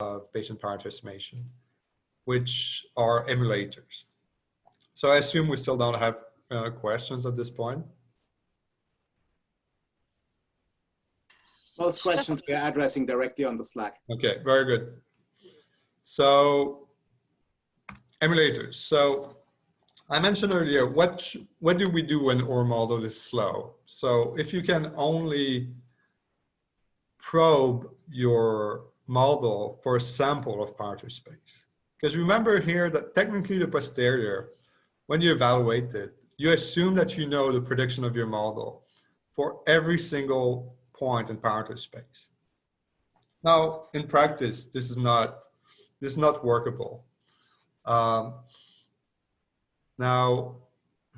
of Bayesian parameter estimation, which are emulators. So I assume we still don't have uh, questions at this point. Most questions we are addressing directly on the Slack. Okay, very good. So emulators. So I mentioned earlier, what, what do we do when our model is slow? So if you can only probe your model for a sample of parameter space. Because remember here that technically the posterior, when you evaluate it, you assume that you know the prediction of your model for every single point in parameter space. Now, in practice, this is not, this is not workable. Um, now,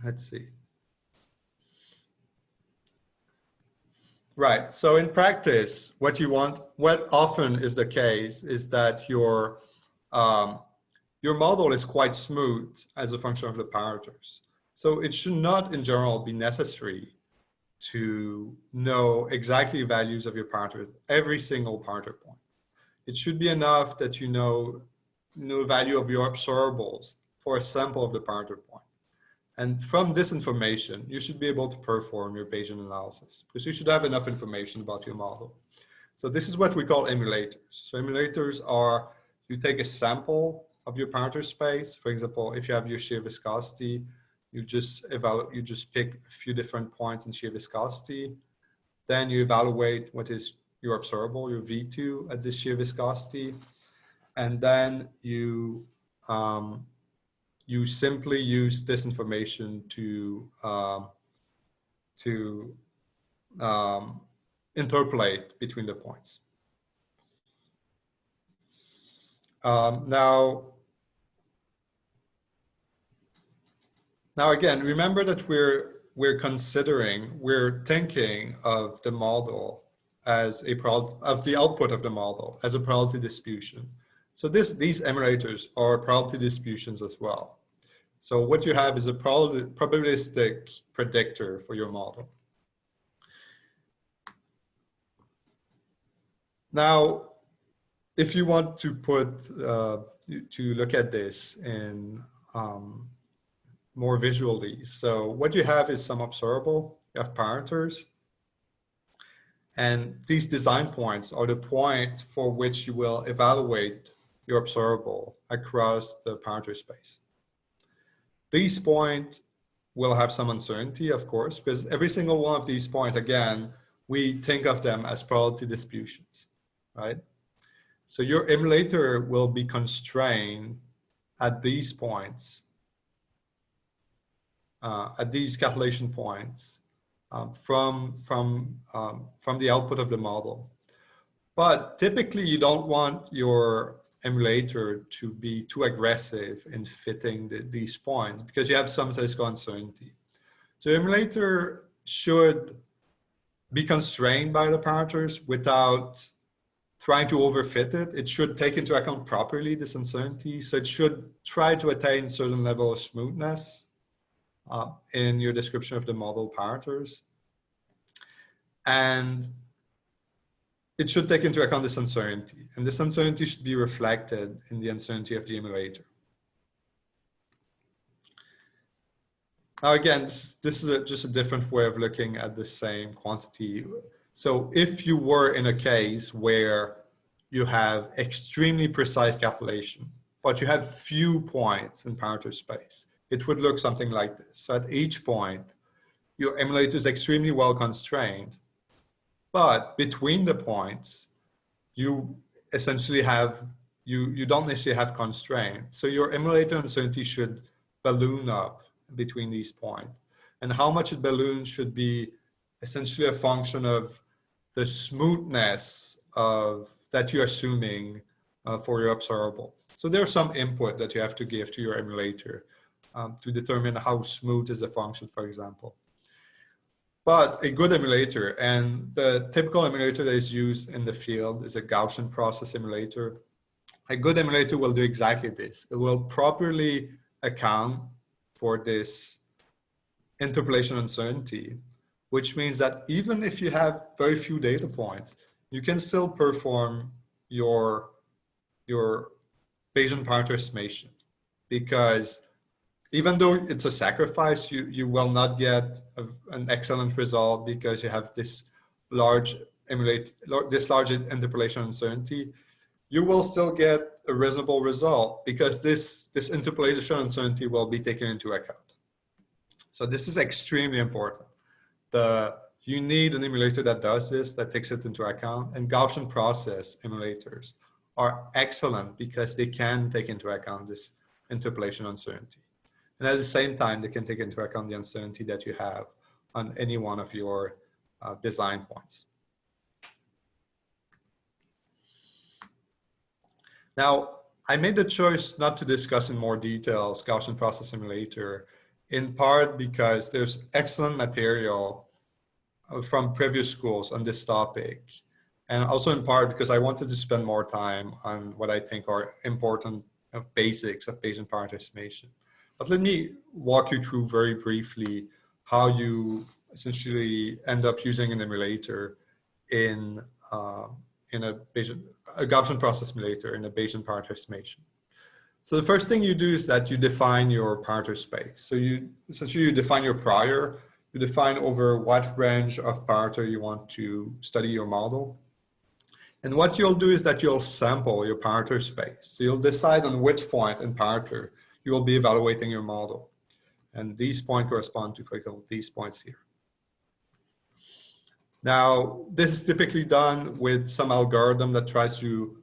let's see. Right, so in practice, what you want, what often is the case is that your, um, your model is quite smooth as a function of the parameters. So it should not in general be necessary to know exactly values of your parameters, every single parameter point. It should be enough that you know, know value of your observables for a sample of the parameter point. And from this information, you should be able to perform your Bayesian analysis because you should have enough information about your model. So this is what we call emulators. So emulators are, you take a sample of your parameter space. For example, if you have your shear viscosity, you just evaluate, you just pick a few different points in shear viscosity. Then you evaluate what is your observable, your V2 at this shear viscosity. And then you, um, you simply use this information to, um, to um, interpolate between the points. Um, now, Now again, remember that we're, we're considering, we're thinking of the model as a of the output of the model as a probability distribution. So this, these emulators are probability distributions as well. So what you have is a probabilistic predictor for your model. Now, if you want to put, uh, to look at this in um, more visually. So what you have is some observable, you have parameters, and these design points are the points for which you will evaluate your observable across the parameter space. These points will have some uncertainty, of course, because every single one of these points, again, we think of them as probability distributions, right? So your emulator will be constrained at these points uh, at these calculation points um, from, from, um, from the output of the model. But typically you don't want your emulator to be too aggressive in fitting the, these points because you have some statistical uncertainty. So emulator should be constrained by the parameters without trying to overfit it. It should take into account properly this uncertainty. So it should try to attain certain level of smoothness uh, in your description of the model parameters. And it should take into account this uncertainty. And this uncertainty should be reflected in the uncertainty of the emulator. Now again, this, is a, just a different way of looking at the same quantity. So if you were in a case where you have extremely precise calculation, but you have few points in parameter space, it would look something like this. So at each point, your emulator is extremely well constrained, but between the points, you essentially have, you, you don't necessarily have constraints. So your emulator uncertainty should balloon up between these points. And how much it balloons should be essentially a function of the smoothness of that you're assuming uh, for your observable. So there's some input that you have to give to your emulator um, to determine how smooth is a function, for example. But a good emulator, and the typical emulator that is used in the field is a Gaussian process emulator. A good emulator will do exactly this. It will properly account for this interpolation uncertainty, which means that even if you have very few data points, you can still perform your your Bayesian parameter estimation because even though it's a sacrifice, you, you will not get a, an excellent result because you have this large emulate, this large interpolation uncertainty. You will still get a reasonable result because this, this interpolation uncertainty will be taken into account. So this is extremely important. The, you need an emulator that does this, that takes it into account, and Gaussian process emulators are excellent because they can take into account this interpolation uncertainty. And at the same time, they can take into account the uncertainty that you have on any one of your uh, design points. Now, I made the choice not to discuss in more detail Gaussian process emulator, in part because there's excellent material uh, from previous schools on this topic. And also in part because I wanted to spend more time on what I think are important of basics of Bayesian parameter estimation. But let me walk you through very briefly how you essentially end up using an emulator in uh, in a Bayesian a Gaussian process emulator in a Bayesian parameter estimation. So the first thing you do is that you define your parameter space. So you essentially you define your prior, you define over what range of parameter you want to study your model. And what you'll do is that you'll sample your parameter space. So you'll decide on which point in parameter you will be evaluating your model. And these points correspond to, for example, these points here. Now, this is typically done with some algorithm that tries to,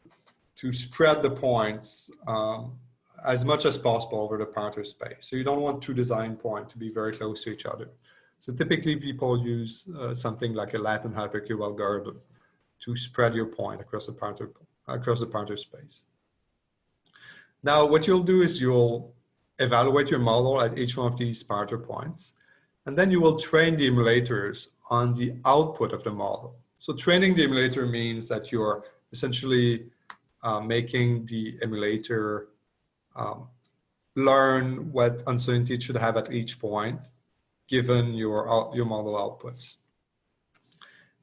to spread the points um, as much as possible over the parameter space. So you don't want two design points to be very close to each other. So typically people use uh, something like a Latin hypercube algorithm to spread your point across the parameter, across the parameter space. Now, what you'll do is you'll evaluate your model at each one of these parameter points, and then you will train the emulators on the output of the model. So training the emulator means that you're essentially uh, making the emulator um, learn what uncertainty it should have at each point, given your, your model outputs.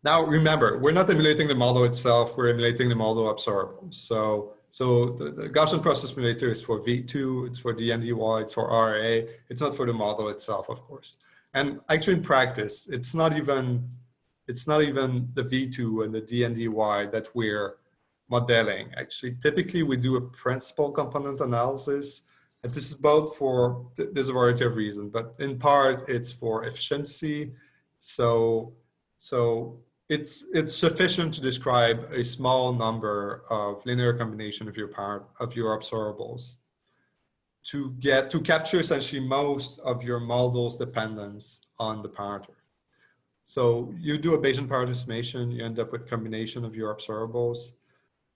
Now, remember, we're not emulating the model itself, we're emulating the model observable. So, so the, the Gaussian process emulator is for V2, it's for DNDY, it's for RA, it's not for the model itself, of course. And actually in practice, it's not even it's not even the V2 and the DNDY that we're modeling. Actually, typically we do a principal component analysis. And this is both for, there's a variety of reasons, but in part it's for efficiency. So, so it's, it's sufficient to describe a small number of linear combination of your part of your observables to get to capture essentially most of your model's dependence on the parameter. So you do a Bayesian parameter estimation, you end up with combination of your observables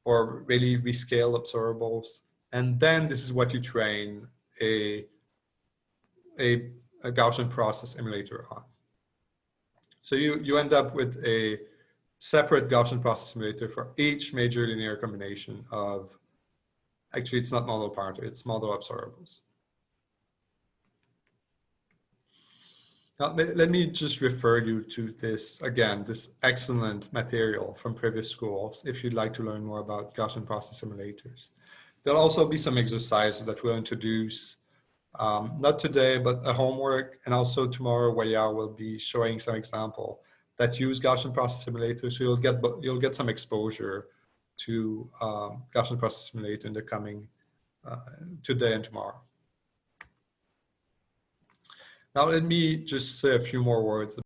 or really rescale observables. And then this is what you train a, a, a Gaussian process emulator on. So you, you end up with a separate Gaussian process emulator for each major linear combination of Actually, it's not model parameter, it's model observables. Now, let me just refer you to this, again, this excellent material from previous schools if you'd like to learn more about Gaussian process emulators. There'll also be some exercises that we'll introduce, um, not today, but a homework, and also tomorrow Waya will be showing some example that use Gaussian process emulator. so you'll get, you'll get some exposure to um, Gaussian process emulator in the coming uh, today and tomorrow. Now let me just say a few more words